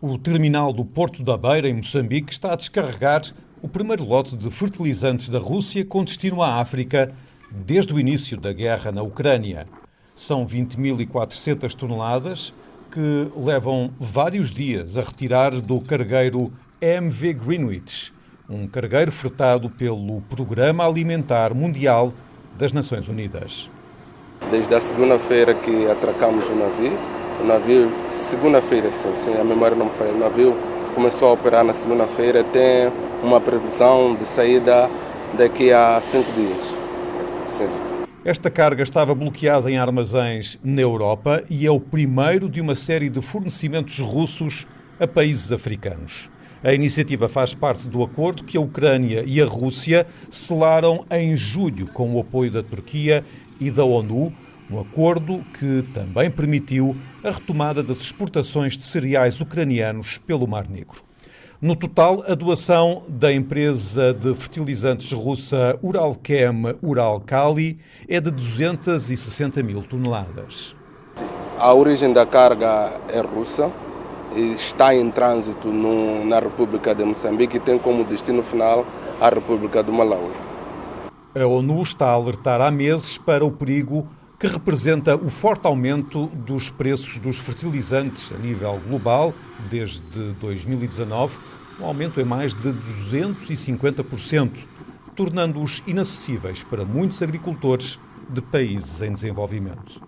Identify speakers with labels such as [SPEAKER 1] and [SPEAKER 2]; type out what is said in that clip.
[SPEAKER 1] O terminal do Porto da Beira, em Moçambique, está a descarregar o primeiro lote de fertilizantes da Rússia com destino à África desde o início da guerra na Ucrânia. São 20.400 toneladas que levam vários dias a retirar do cargueiro MV Greenwich, um cargueiro fretado pelo Programa Alimentar Mundial das Nações Unidas.
[SPEAKER 2] Desde a segunda-feira que atracamos o navio, o navio, segunda-feira, se a memória não me falha, o navio começou a operar na segunda-feira, tem uma previsão de saída daqui a cinco dias. Sim.
[SPEAKER 1] Esta carga estava bloqueada em armazéns na Europa e é o primeiro de uma série de fornecimentos russos a países africanos. A iniciativa faz parte do acordo que a Ucrânia e a Rússia selaram em julho com o apoio da Turquia e da ONU um acordo que também permitiu a retomada das exportações de cereais ucranianos pelo Mar Negro. No total, a doação da empresa de fertilizantes russa Uralchem Uralkali é de 260 mil toneladas.
[SPEAKER 2] A origem da carga é russa e está em trânsito no, na República de Moçambique e tem como destino final a República do Malawi.
[SPEAKER 1] A ONU está a alertar há meses para o perigo que representa o forte aumento dos preços dos fertilizantes a nível global desde 2019, um aumento em mais de 250%, tornando-os inacessíveis para muitos agricultores de países em desenvolvimento.